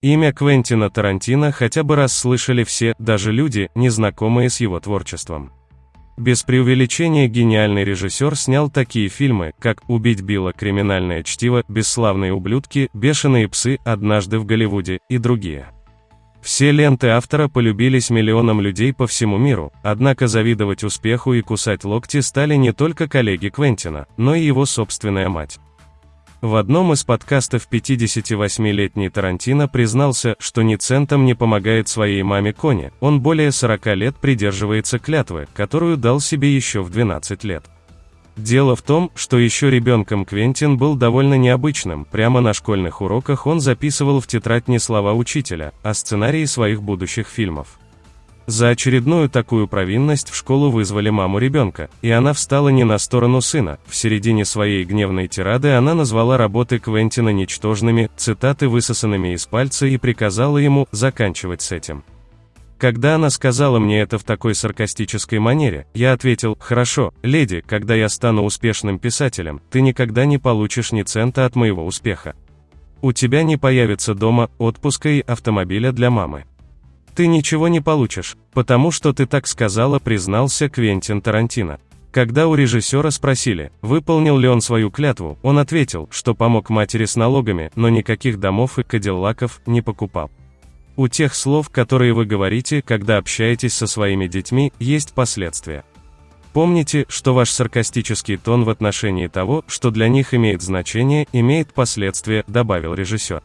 Имя Квентина Тарантино хотя бы раз слышали все, даже люди, незнакомые с его творчеством. Без преувеличения гениальный режиссер снял такие фильмы, как «Убить Билла», «Криминальное чтиво», «Бесславные ублюдки», «Бешеные псы», «Однажды в Голливуде» и другие. Все ленты автора полюбились миллионам людей по всему миру, однако завидовать успеху и кусать локти стали не только коллеги Квентина, но и его собственная мать. В одном из подкастов 58-летний Тарантино признался, что ни центом не помогает своей маме Коне, он более 40 лет придерживается клятвы, которую дал себе еще в 12 лет. Дело в том, что еще ребенком Квентин был довольно необычным, прямо на школьных уроках он записывал в тетрадь не слова учителя, а сценарии своих будущих фильмов. За очередную такую провинность в школу вызвали маму ребенка, и она встала не на сторону сына. В середине своей гневной тирады она назвала работы Квентина ничтожными, цитаты высосанными из пальца и приказала ему заканчивать с этим. Когда она сказала мне это в такой саркастической манере, я ответил, «Хорошо, леди, когда я стану успешным писателем, ты никогда не получишь ни цента от моего успеха. У тебя не появится дома, отпуска и автомобиля для мамы. Ты ничего не получишь, потому что ты так сказала, признался Квентин Тарантино. Когда у режиссера спросили, выполнил ли он свою клятву, он ответил, что помог матери с налогами, но никаких домов и кадиллаков не покупал. У тех слов, которые вы говорите, когда общаетесь со своими детьми, есть последствия. Помните, что ваш саркастический тон в отношении того, что для них имеет значение, имеет последствия, добавил режиссер.